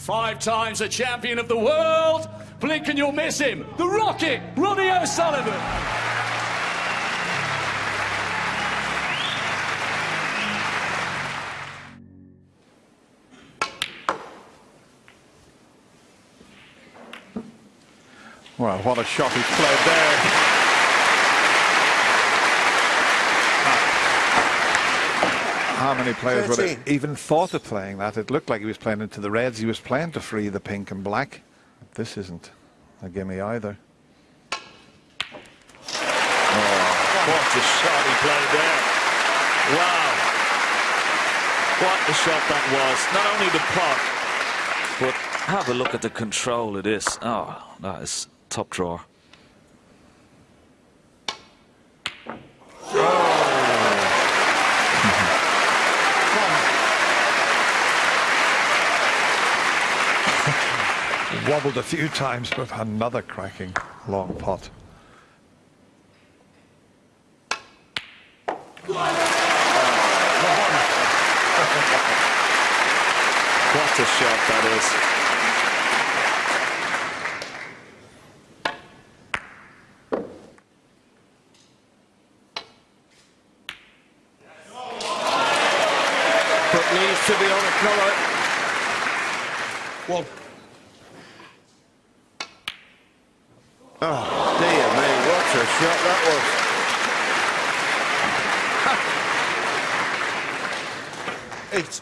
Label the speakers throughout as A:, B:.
A: Five times a champion of the world. Blink and you'll miss him. The Rocket, Ronnie O'Sullivan.
B: Well, what a shot he's played there. How many players would have even thought of playing that? It looked like he was playing into the reds. He was playing to free the pink and black. This isn't a gimme either.
C: Oh, what a shot he played there. Wow. What a shot that was. Not only the pot, but have a look at the control of this. Oh, that is top drawer.
B: Oh, Wobbled a few times, but another cracking long pot.
C: What a shot that is.
D: to be on a colour. Well. Oh, dear me, what a shot that was. it's...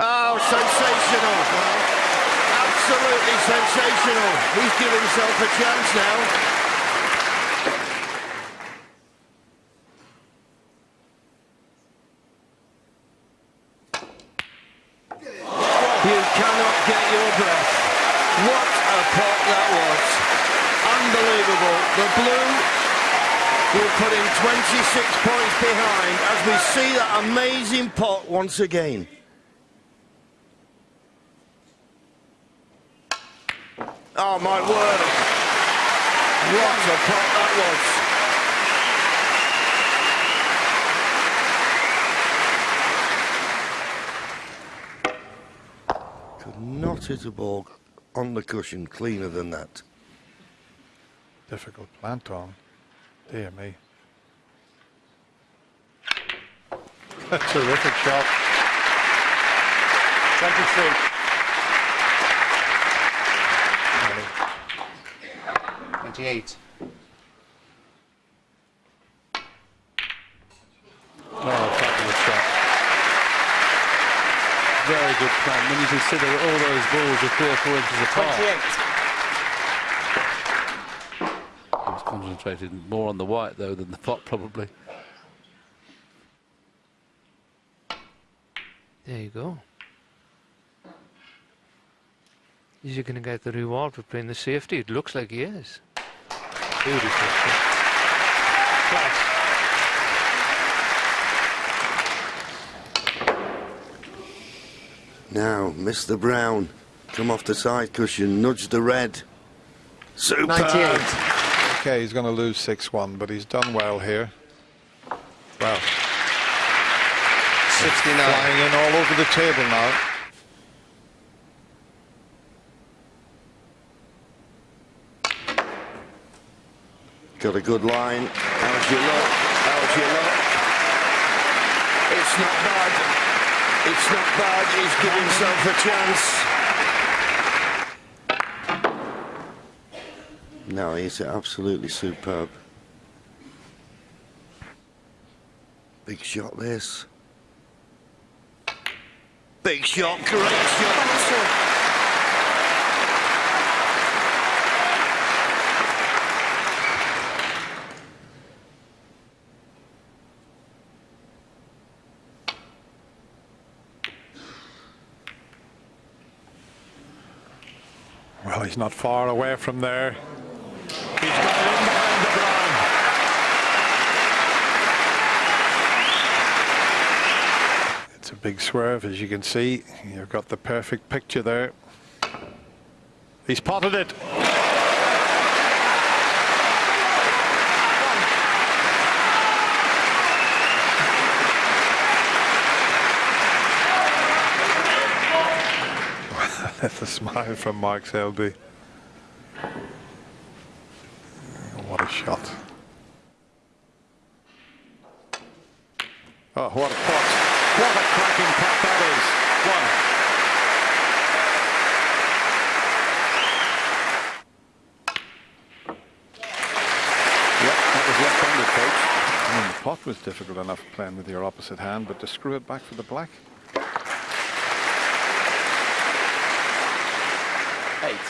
D: Oh, sensational. Absolutely sensational. He's given himself a chance now. putting 26 points behind as we see that amazing pot once again. Oh, my word. What a pop that was. Could not hit a ball on the cushion cleaner than that.
B: Difficult plant on. Dear me. Terrific shot.
E: Thank
F: you, Steve. 28. very good plan when you consider all those balls are three or four inches apart.
E: 28.
F: He was concentrated more on the white, though, than the pot, probably.
G: There you go. Is he going to get the reward for playing the safety? It looks like he is. Beautiful. Class.
D: Now, Mr. Brown, come off the side cushion, nudge the red. Super.
E: 98.
B: Okay, he's going to lose 6-1, but he's done well here. Well,
E: 69.
B: Flying in all over the table now.
D: Got a good line. How's your luck? How's your luck? It's not bad. It's not bad. He's given himself a chance. No, he's absolutely superb. Big shot this. Big shot, great shot.
B: not far away from there. He's got it in behind the. It's a big swerve, as you can see. You've got the perfect picture there. He's potted it. That's a smile from Mark Selby. Pot was difficult enough playing with your opposite hand, but to screw it back for the black.
F: Eight.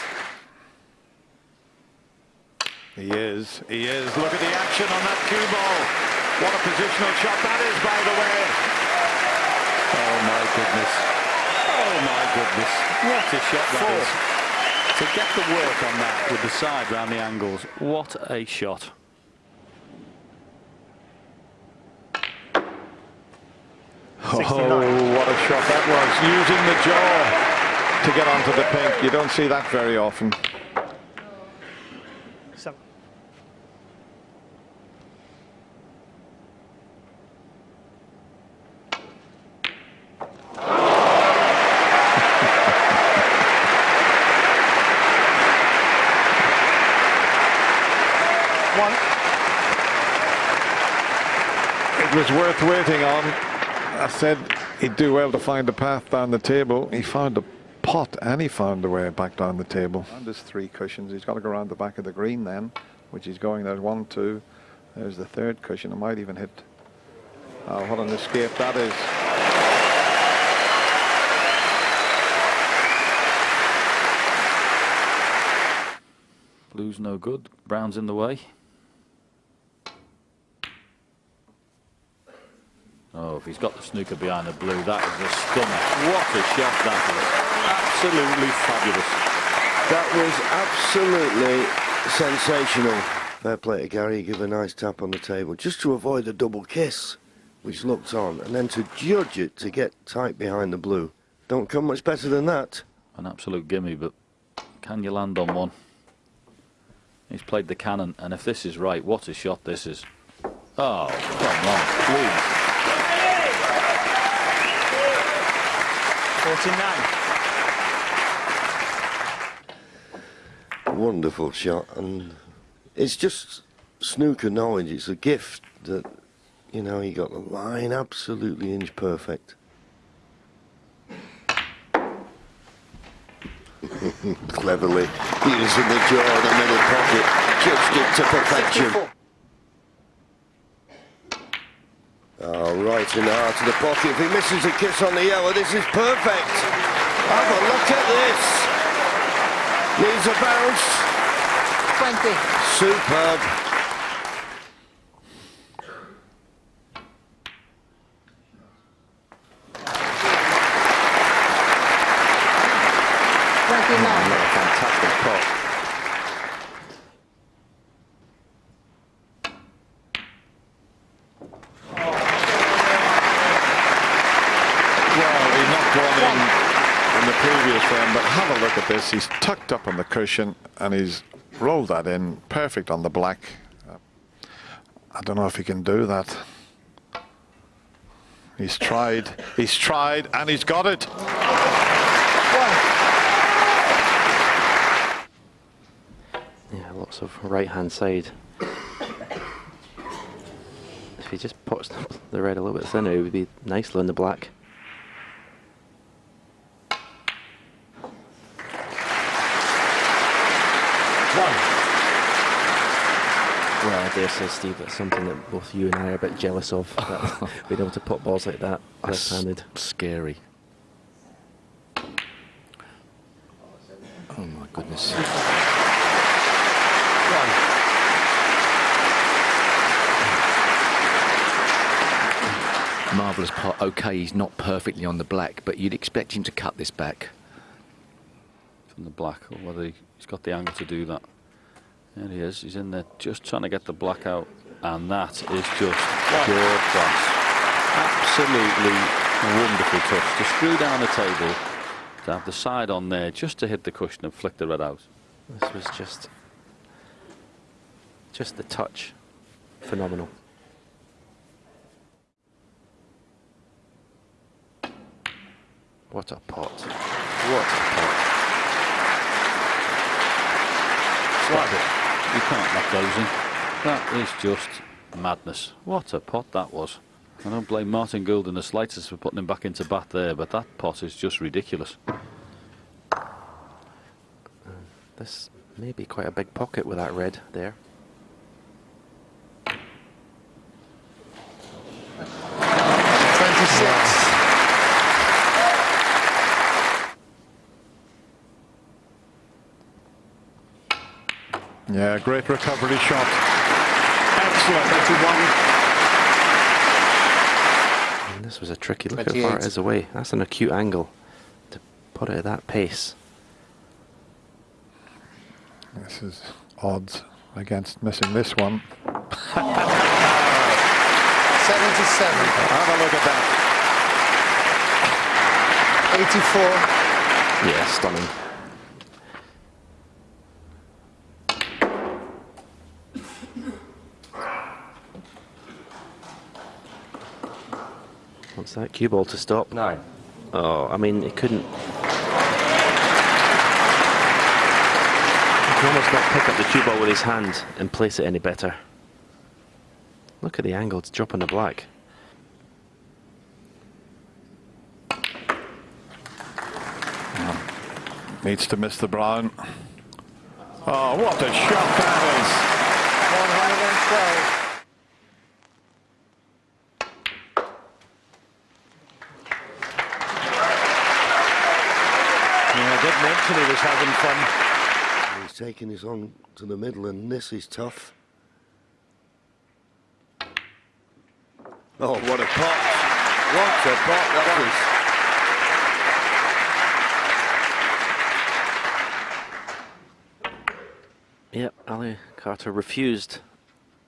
B: He is. He is. Look at the action on that cue ball. What a positional shot that is, by the way.
F: Oh my goodness. Oh my goodness. What a shot that is. To get the work on that with the side round the angles. What a shot.
B: Oh, what a shot that was. Using the jaw to get onto the pink. You don't see that very often.
E: Seven. One.
B: It was worth waiting on. I said he'd do well to find a path down the table. He found a pot and he found a way back down the table. And there's three cushions. He's got to go around the back of the green then, which he's going. There's one, two. There's the third cushion. It might even hit. Oh, what an escape that is.
F: Blue's no good. Brown's in the way. Oh, if he's got the snooker behind the blue, that is a stunner. What a shot that was. Absolutely fabulous.
D: That was absolutely sensational. Fair play to Gary, give a nice tap on the table, just to avoid the double kiss, which looked on, and then to judge it to get tight behind the blue. Don't come much better than that.
F: An absolute gimme, but can you land on one? He's played the cannon, and if this is right, what a shot this is. Oh, come on, please.
E: 49.
D: Wonderful shot, and it's just snooker knowledge. It's a gift that, you know, he got the line absolutely inch perfect. Cleverly using the jaw the middle pocket, judged it to perfection. Oh, right in the heart of the pocket. If he misses a kiss on the yellow, this is perfect. Have a look at this. Needs a bounce.
H: 20.
D: Superb.
H: Twenty-nine.
F: A fantastic pot.
B: Well, he knocked one in in the previous frame, but have this. He's tucked up on the cushion and he's rolled that in perfect on the black. Uh, I don't know if he can do that. He's tried, he's tried, and he's got it.
I: Yeah, lots of right hand side. if he just puts the red a little bit thinner, it would be nicely on the black. Well, I dare say, Steve, that's something that both you and I are a bit jealous of. being able to put balls like that
F: That's
I: left-handed.
F: scary. Oh my goodness.
J: Marvellous pot. Okay, he's not perfectly on the black, but you'd expect him to cut this back.
F: From the black, or whether he- he's got the angle to do that. There he is. He's in there just trying to get the black out. And that is just pure class. Absolutely wonderful touch. To screw down the table, to have the side on there just to hit the cushion and flick the red out.
I: This was just, just the touch, phenomenal. What a pot! What a pot!
F: Stop it. You can't knock those in. That is just madness. What a pot that was. I don't blame Martin Gould in the slightest for putting him back into bat there, but that pot is just ridiculous.
I: This may be quite a big pocket with that red there.
B: Yeah, great recovery shot. Excellent.
I: And this was a tricky look how far it
E: 28.
I: is away. That's an acute angle to put it at that pace.
B: This is odds against missing this one.
E: Seventy-seven.
B: Have a look at that.
E: Eighty-four.
I: Yeah, stunning. What's that? Cue ball to stop?
E: No.
I: Oh, I mean, it couldn't. He can almost not pick up the cue ball with his hand and place it any better. Look at the angle, it's dropping the black.
B: Needs to miss the brown. Oh, what a shot that
D: is! 112. Did mention he was having fun. He's taking his on to the middle, and this is tough. Oh, what a pot! What a pot that is!
I: Yep, Ali Carter refused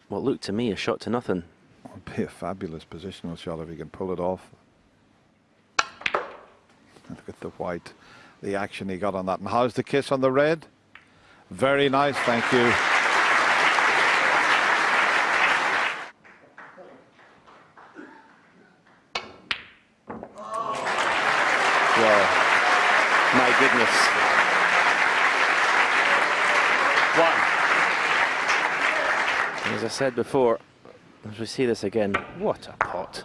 I: what looked to me a shot to nothing.
B: It would be a fabulous positional shot if he can pull it off. Look at the white, the action he got on that. And how's the kiss on the red? Very nice, thank you.
I: Wow. My goodness.
C: One.
I: As I said before, as we see this again, what a pot.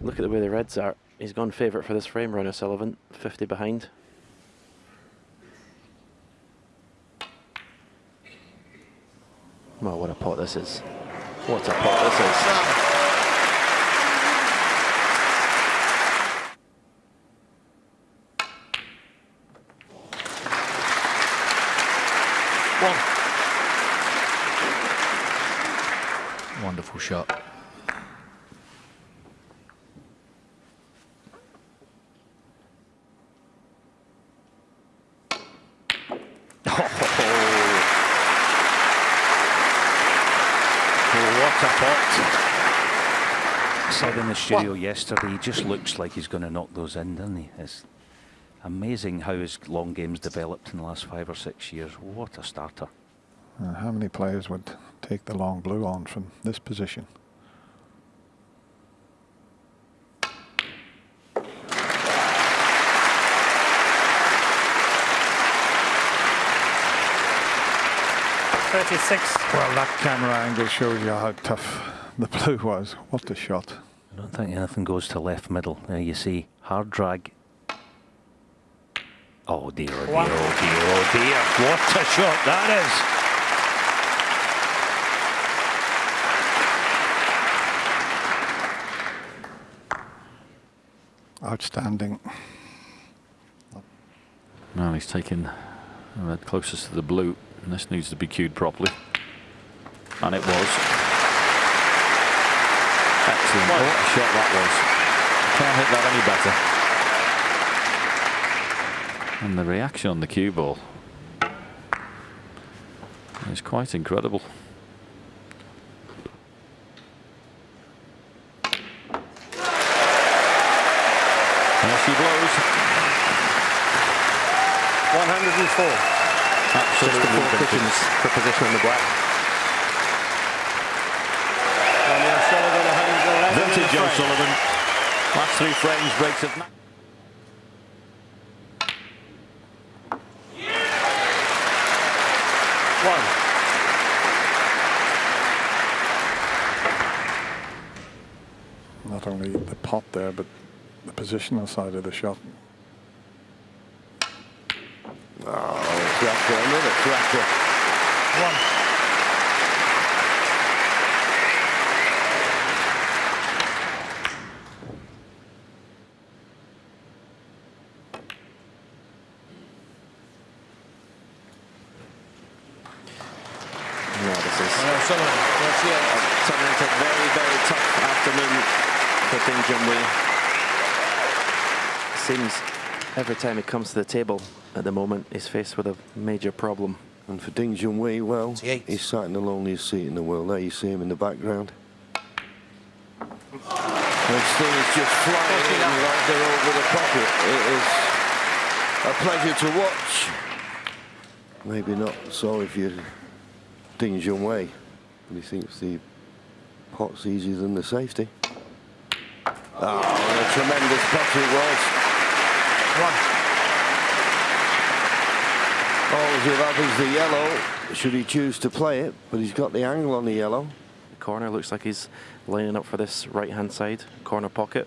I: Look at the way the Reds are. He's gone favourite for this frame, Ronnie O'Sullivan, 50 behind. Well, what a pot this is. What a pot this is.
J: One. Wonderful shot.
K: What a pot. Said in the studio yesterday, he just looks like he's going to knock those in, doesn't he? It's amazing how his long game's developed in the last five or six years. What a starter.
B: Uh, how many players would take the long blue on from this position?
E: Thirty-six.
B: Well, that camera angle shows you how tough the blue was. What a shot.
K: I don't think anything goes to left middle. There you see, hard drag. Oh dear, oh dear,
E: One.
K: oh dear, oh dear. What a shot that is.
B: Outstanding.
F: Well, he's taken the red closest to the blue, and this needs to be cued properly. And it was. Excellent. What a shot that was. Can't hit that any better. And the reaction on the cue ball is quite incredible. There she blows.
E: One hundred and four.
F: Absolutely
I: Four
F: vintage.
I: cushions for position on the black.
E: to
F: Joe
E: frame.
F: Sullivan. Last three frames, breaks of... Yeah. One.
B: Not only the pot there, but the positional side of the shot.
D: Oh, cracker, another cracker.
E: One.
I: This is
E: Manuel Sullivan. That's the eight.
I: turning into a very, very tough afternoon for Ding Junhui. Seems every time he comes to the table at the moment, he's faced with a major problem.
D: And for Ding Junhui, well, he's sat in the loneliest seat in the world. There you see him in the background. And Sting is just flying in right there over the pocket. It is a pleasure to watch. Maybe not so if you're Ding Junhui, but he thinks the pot's easier than the safety. Oh, what a tremendous pot it was.
E: One.
D: All he'll have is the yellow, should he choose to play it, but he's got the angle on the yellow.
I: The corner looks like he's lining up for this right hand side corner pocket.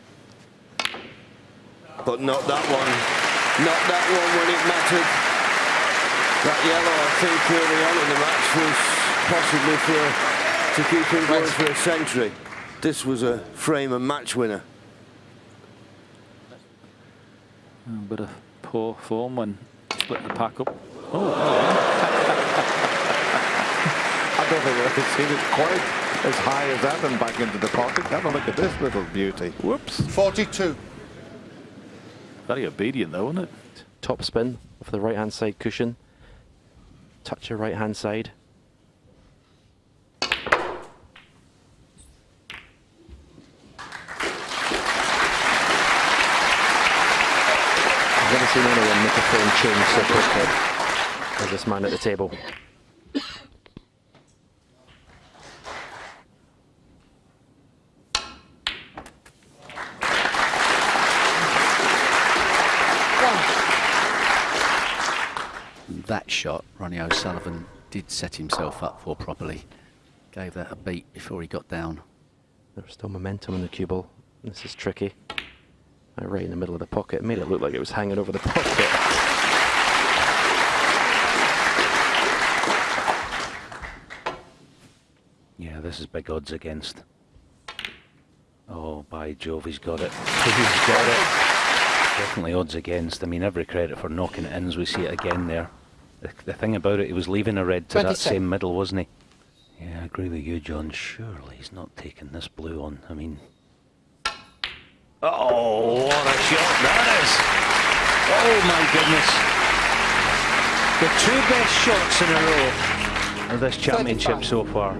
D: But not that one. Not that one when it mattered. That yellow, I think, early on in the match was possibly for to keep him going for a century. This was a frame and match winner.
F: Oh, but a bit of poor form when splitting the pack up.
B: Oh, oh, I don't think I've ever seen it quite as high as that and back into the pocket. Have a look at this little beauty. Whoops.
E: 42.
F: Very obedient though, isn't it?
I: Top spin off the right hand side cushion. Touch your right hand side. I've never seen anyone make a frame change so quickly as this man at the table.
J: That shot, Ronnie O'Sullivan did set himself up for properly. Gave that a beat before he got down.
I: There's still momentum in the cue ball. This is tricky. Right in the middle of the pocket. Made it look like it was hanging over the pocket.
K: Yeah, this is big odds against. Oh, by Jove, he's got it. He's got it. Definitely odds against. I mean, every credit for knocking it in as we see it again there. The, the thing about it, he was leaving a red to that same middle, wasn't he? Yeah, I agree with you, John. Surely he's not taking this blue on. I mean. Oh, what a shot that is! Oh my goodness. The two best shots in a row of this championship
H: 35.
K: so far.